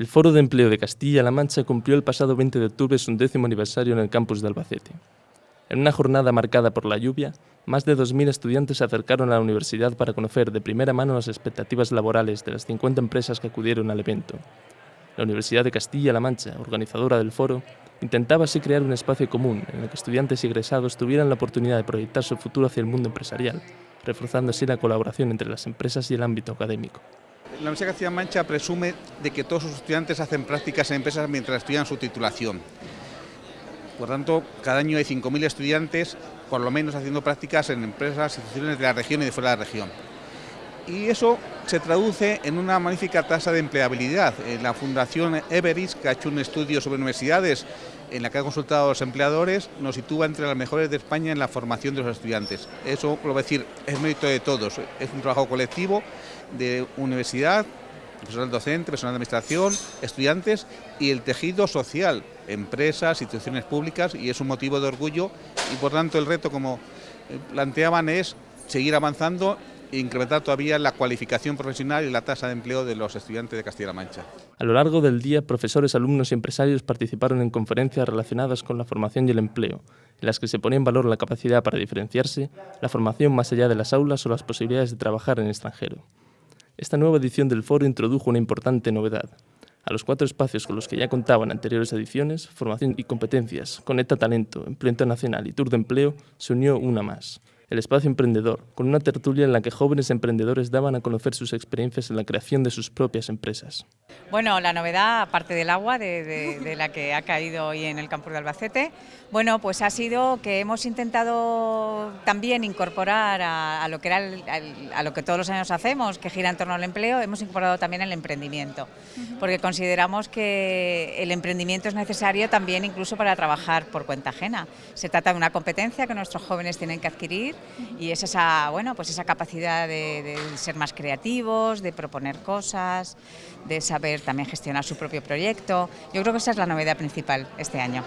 El Foro de Empleo de Castilla-La Mancha cumplió el pasado 20 de octubre su décimo aniversario en el campus de Albacete. En una jornada marcada por la lluvia, más de 2.000 estudiantes se acercaron a la universidad para conocer de primera mano las expectativas laborales de las 50 empresas que acudieron al evento. La Universidad de Castilla-La Mancha, organizadora del foro, intentaba así crear un espacio común en el que estudiantes y egresados tuvieran la oportunidad de proyectar su futuro hacia el mundo empresarial, reforzando así la colaboración entre las empresas y el ámbito académico. La Universidad de Castilla-La Mancha presume de que todos sus estudiantes hacen prácticas en empresas mientras estudian su titulación. Por tanto, cada año hay 5.000 estudiantes, por lo menos haciendo prácticas en empresas, instituciones de la región y de fuera de la región. Y eso se traduce en una magnífica tasa de empleabilidad. En la Fundación Everis, que ha hecho un estudio sobre universidades en la que ha consultado a los empleadores, nos sitúa entre las mejores de España en la formación de los estudiantes. Eso, a decir, es mérito de todos. Es un trabajo colectivo de universidad, personal docente, personal de administración, estudiantes y el tejido social, empresas, instituciones públicas y es un motivo de orgullo y por tanto el reto como eh, planteaban es seguir avanzando incrementar todavía la cualificación profesional y la tasa de empleo de los estudiantes de Castilla-La Mancha. A lo largo del día, profesores, alumnos y empresarios participaron en conferencias relacionadas con la formación y el empleo, en las que se ponía en valor la capacidad para diferenciarse, la formación más allá de las aulas o las posibilidades de trabajar en el extranjero. Esta nueva edición del foro introdujo una importante novedad. A los cuatro espacios con los que ya contaban anteriores ediciones, formación y competencias, Conecta Talento, Empleo Internacional y Tour de Empleo, se unió una más, el espacio emprendedor, con una tertulia en la que jóvenes emprendedores daban a conocer sus experiencias en la creación de sus propias empresas. Bueno, la novedad, aparte del agua, de, la que ha caído hoy en el campus de Albacete, bueno, pues ha sido que hemos intentado también incorporar a, lo que era a lo que todos los años hacemos, que gira en torno al empleo, hemos incorporado también el emprendimiento, porque consideramos que el emprendimiento es necesario también incluso para trabajar por cuenta ajena. Se trata de una competencia que nuestros jóvenes tienen que adquirir y es esa, bueno, pues esa capacidad de, ser más creativos, de proponer cosas, de saber también gestionar su propio proyecto. Yo creo que esa es la novedad principal este año.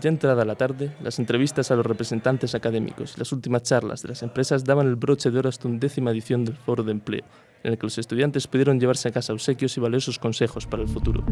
Ya entrada la tarde, las entrevistas a los representantes académicos y las últimas charlas de las empresas daban el broche de oro hasta una décima edición del Foro de Empleo, en el que los estudiantes pudieron llevarse a casa obsequios y valiosos consejos para el futuro.